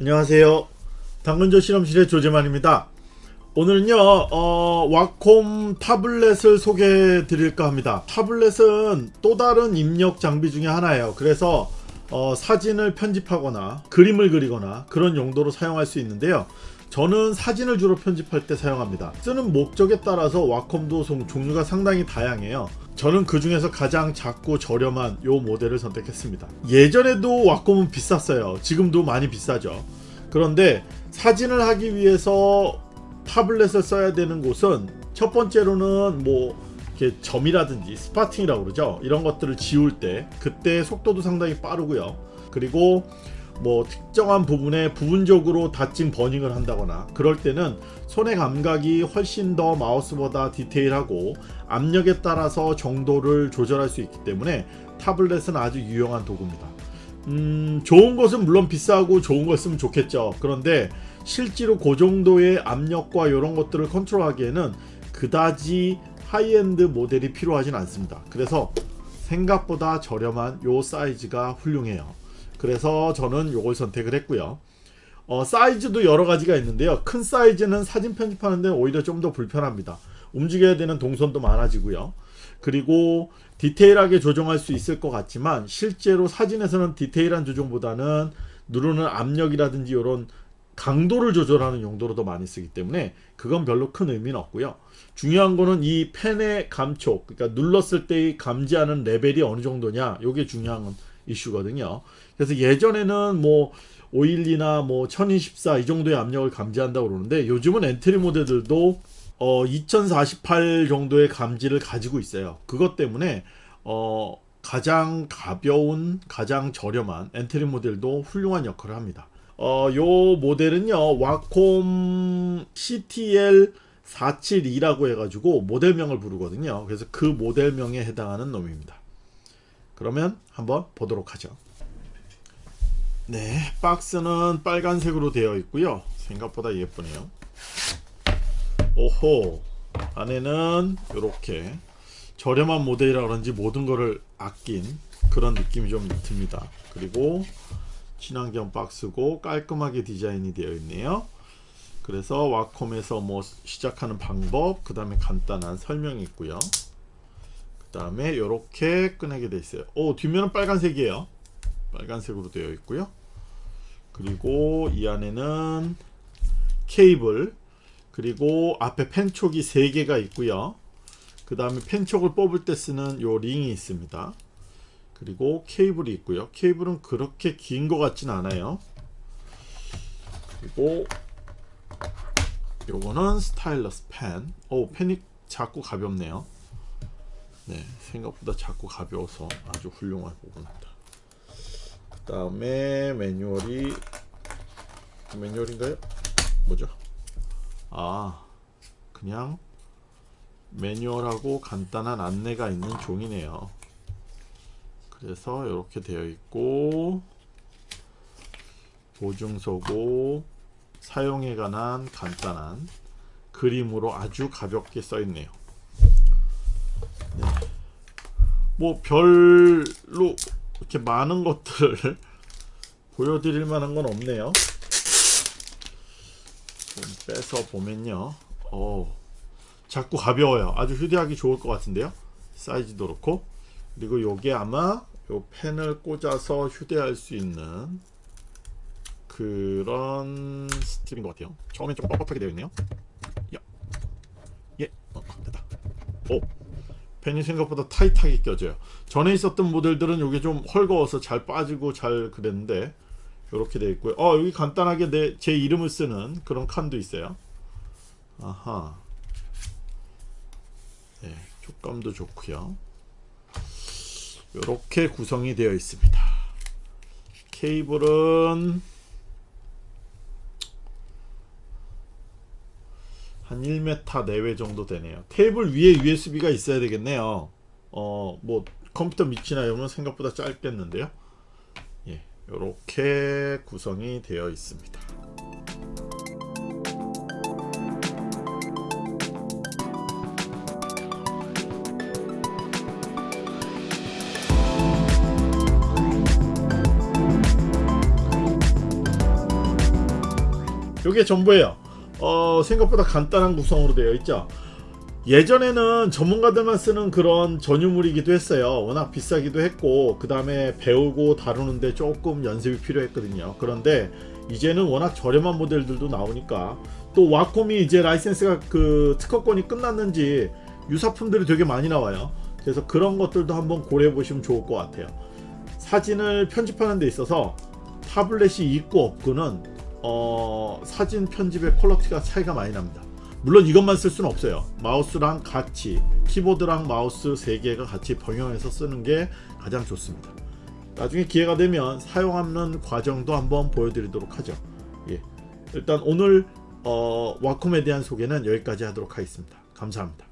안녕하세요. 당근조 실험실의 조재만입니다. 오늘은요 어, 와콤 타블렛을 소개해 드릴까 합니다. 타블렛은 또 다른 입력 장비 중에 하나예요. 그래서 어, 사진을 편집하거나 그림을 그리거나 그런 용도로 사용할 수 있는데요 저는 사진을 주로 편집할 때 사용합니다. 쓰는 목적에 따라서 와콤도 종류가 상당히 다양해요. 저는 그 중에서 가장 작고 저렴한 요 모델을 선택했습니다. 예전에도 왁콤은 비쌌어요. 지금도 많이 비싸죠. 그런데 사진을 하기 위해서 타블렛을 써야 되는 곳은 첫 번째로는 뭐 이렇게 점이라든지 spotting이라고 그러죠? 이런 것들을 지울 때 그때 속도도 상당히 빠르고요. 그리고 뭐 특정한 부분에 부분적으로 dodging burning을 한다거나 그럴 때는 손의 감각이 훨씬 더 마우스보다 디테일하고 압력에 따라서 정도를 조절할 수 있기 때문에 타블렛은 아주 유용한 도구입니다. 음, 좋은 것은 물론 비싸고 좋은 걸 쓰면 좋겠죠. 그런데 실제로 그 정도의 압력과 이런 것들을 컨트롤하기에는 그다지 하이엔드 모델이 필요하진 않습니다. 그래서 생각보다 저렴한 요 사이즈가 훌륭해요 그래서 저는 요걸 선택을 했고요. 어, 사이즈도 여러 가지가 있는데요. 큰 사이즈는 사진 편집하는 데 오히려 좀 더 불편합니다. 움직여야 되는 동선도 많아지고요. 그리고 디테일하게 조정할 수 있을 것 같지만 실제로 사진에서는 디테일한 조정보다는 누르는 압력이라든지 이런 강도를 조절하는 용도로 더 많이 쓰기 때문에 그건 별로 큰 의미는 없고요. 중요한 거는 이 펜의 감촉 그러니까 눌렀을 때 감지하는 레벨이 어느 정도냐 이게 중요한 이슈거든요. 그래서 예전에는 뭐 512나 뭐 1024 이 정도의 압력을 감지한다고 그러는데 요즘은 엔트리 모델들도 어 2048 정도의 감지를 가지고 있어요. 그것 때문에 어 가장 가벼운 가장 저렴한 엔트리 모델도 훌륭한 역할을 합니다. 어, 요 모델은요 와콤 CTL 472라고 해가지고 모델명을 부르거든요. 그래서 그 모델명에 해당하는 놈입니다 그러면 한번 보도록 하죠. 네 박스는 빨간색으로 되어 있고요. 생각보다 예쁘네요. 오호 안에는 이렇게 저렴한 모델이라 그런지 모든 것을 아낀 그런 느낌이 좀 듭니다. 그리고 친환경 박스고 깔끔하게 디자인이 되어 있네요. 그래서 와콤에서 뭐 시작하는 방법 그 다음에 간단한 설명이 있고요 그 다음에 이렇게 꺼내게 되어 있어요. 오 뒷면은 빨간색이에요. 빨간색으로 되어 있고요. 그리고 이 안에는 케이블 그리고 앞에 펜촉이 3개가 있고요. 그 다음에 펜촉을 뽑을 때 쓰는 요 링이 있습니다. 그리고 케이블이 있고요. 케이블은 그렇게 긴 것 같진 않아요. 그리고 요거는 스타일러스 펜. 오, 펜이 작고 가볍네요. 네, 생각보다 작고 가벼워서 아주 훌륭한 부분입니다. 그 다음에 매뉴얼이 매뉴얼인가요? 뭐죠? 아, 그냥 매뉴얼하고 간단한 안내가 있는 종이네요. 그래서 이렇게 되어 있고 보증서고 사용에 관한 간단한 그림으로 아주 가볍게 써 있네요 뭐 별로 이렇게 많은 것들을 보여드릴 만한 건 없네요. 좀 빼서 보면요. 어 자꾸 가벼워요. 아주 휴대하기 좋을 것 같은데요. 사이즈도 그렇고. 그리고 요게 아마 요 펜을 꽂아서 휴대할 수 있는 그런 스트립인 것 같아요. 처음엔 좀 뻣뻣하게 되어 있네요. 야. 예. 어, 됐다. 오 펜이 생각보다 타이트하게 껴져요. 전에 있었던 모델들은 이게 좀 헐거워서 잘 빠지고 잘 그랬는데 이렇게 되어 있고요. 어 여기 간단하게 내 제 이름을 쓰는 그런 칸도 있어요. 아하. 네, 촉감도 좋고요. 이렇게 구성이 되어 있습니다. 케이블은 한 1m 내외 정도 되네요. 테이블 위에 USB가 있어야 되겠네요. 어 뭐 컴퓨터 밑이나 이러면 생각보다 짧겠는데요? 예, 이렇게 구성이 되어 있습니다. 이게 전부예요. 어, 생각보다 간단한 구성으로 되어 있죠. 예전에는 전문가들만 쓰는 그런 전유물이기도 했어요. 워낙 비싸기도 했고 그 다음에 배우고 다루는데 조금 연습이 필요했거든요. 그런데 이제는 워낙 저렴한 모델들도 나오니까 또 와콤이 이제 라이센스가 그 특허권이 끝났는지 유사품들이 되게 많이 나와요. 그래서 그런 것들도 한번 고려해 보시면 좋을 것 같아요. 사진을 편집하는 데 있어서 타블렛이 있고 없고는 어, 사진 편집의 퀄러티가 차이가 많이 납니다. 물론 이것만 쓸 수는 없어요. 마우스랑 같이 키보드랑 마우스 세 개가 같이 병용해서 쓰는 게 가장 좋습니다. 나중에 기회가 되면 사용하는 과정도 한번 보여드리도록 하죠. 예. 일단 오늘 어, 와콤에 대한 소개는 여기까지 하도록 하겠습니다. 감사합니다.